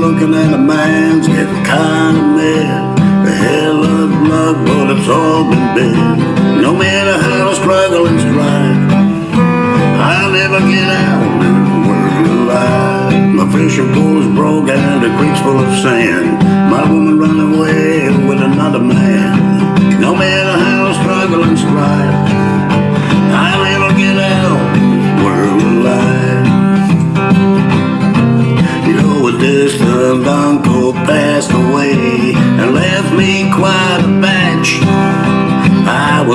looking at a man's getting kind of mad. The hell of love, but it's all been bad. No matter how I struggle and strive, I'll never get out of the world alive. My fishing pole is broke and the creek's full of sand. My woman ran away with another man. No matter how I struggle and strive.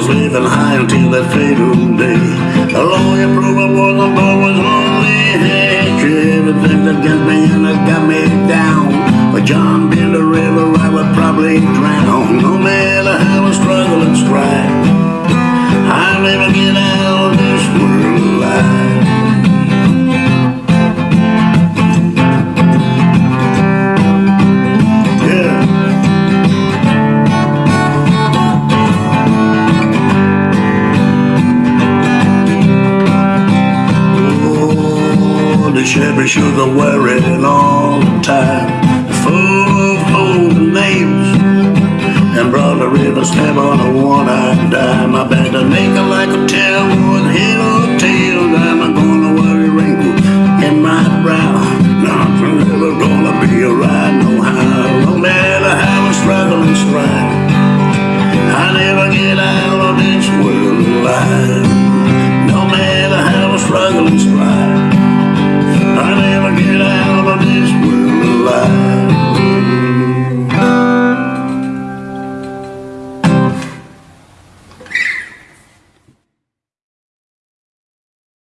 Was living high until that fatal day. A lawyer proved I wasn't always only hatch. Everything that got me and that got me down. But John been the river, I would probably drown. No matter how I struggle and strive, rubbish, every sugar wearing all long time. Full of old names and brother a river stab on a one-eyed dime. I bet a nigga like a tail would hit a tail. I'm gonna worry wrinkles in my brow.